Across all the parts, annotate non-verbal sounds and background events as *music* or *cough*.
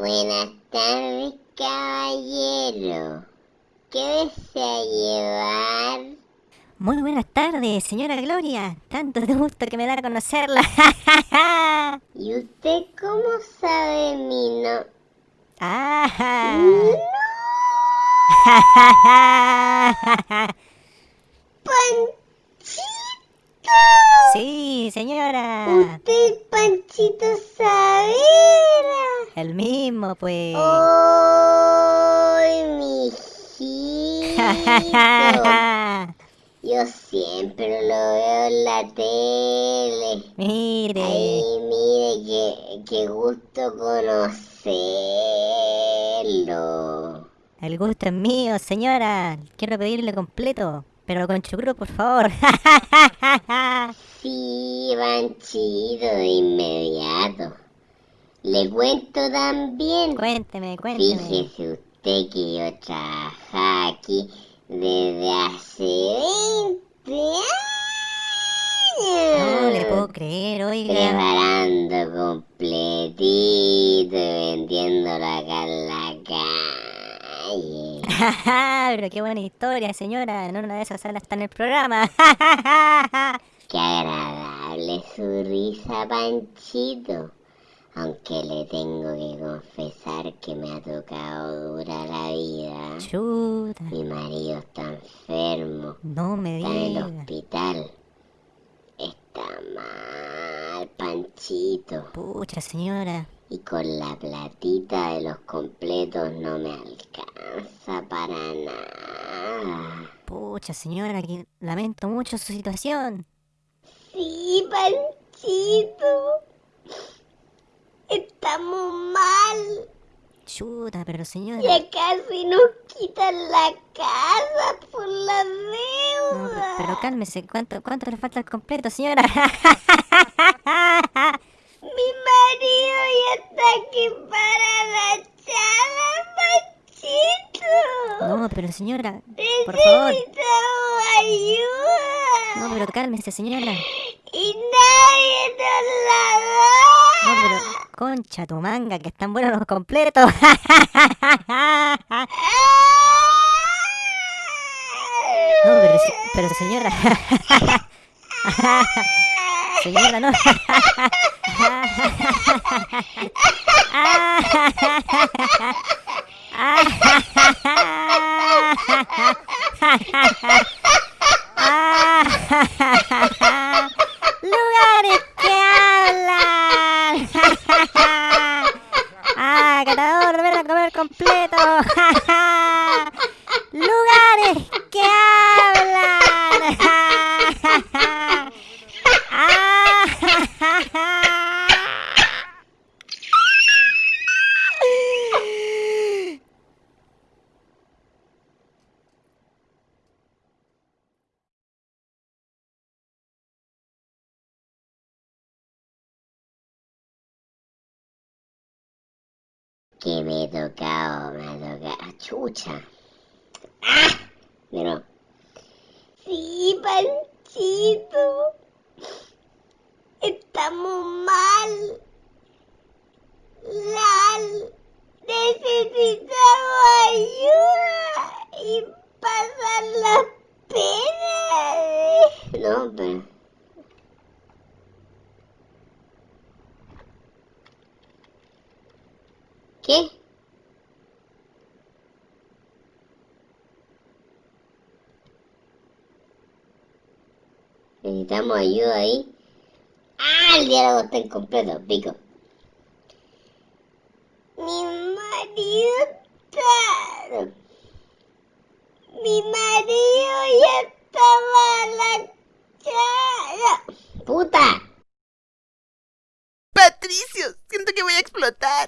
Buenas tardes, caballero. ¿Qué desea llevar? Muy buenas tardes, señora Gloria. Tanto gusto que me da conocerla. *laughs* ¿Y usted cómo sabe mi no? Ah. *laughs* ¡Panchito! Sí, señora. Usted, Panchito Saavedra. Mismo, pues. ¡Ay! *laughs* Yo siempre lo veo en la tele. Mire. Ay, mire, qué, qué gusto conocerlo. El gusto es mío, señora. Quiero pedirle completo, pero con chucrut, por favor. Sí, Panchito, de inmediato. Le cuento también. cuénteme, cuénteme. Fíjese usted que yo trabajaba aquí desde hace 20 años. No le puedo creer, oiga. Preparando completito y vendiéndolo acá en la calle. *laughs* pero qué buena historia, señora. En una de esas salas está en el programa. *laughs* Qué agradable su risa, Panchito. Aunque le tengo que confesar que me ha tocado dura la vida. Chuta. Mi marido está enfermo. No me Está en el hospital. Está mal, Panchito. Pucha, señora. Y con la platita de los completos no me alcanza para nada. Pucha, señora, que lamento mucho su situación. Sí, Panchito. Estamos mal. Chuta, pero señora. Ya casi nos quitan la casa por la No, deuda. pe- pero cálmese, ¿cuánto, cuánto le falta al completo, señora? *laughs* Mi marido ya está aquí para la chala, Panchito. No, pero señora, por favor. Necesitamos ayuda. No, pero cálmese, señora. Y nadie nos la No, da. pero concha tu manga, que están buenos los completos. *laughs* No, pero, pero señora. *laughs* Señora, no. *laughs* Lugares que hablan. Ah, catador, ven a comer completo. Lugares que hablan. Que me he tocado, me ha tocado. Chucha. ¡Ah! Pero. Sí, Panchito. Estamos mal. Lal. Necesitamos ayuda y pasar las penas. No, pero. ¿Qué? Necesitamos ayuda ahí. ¡Ah! El diálogo está incompleto, pico. Mi marido está... Mi marido ya estaba la. ¡Puta! Patricio, siento que voy a explotar.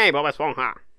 Ei, Bob Esponja!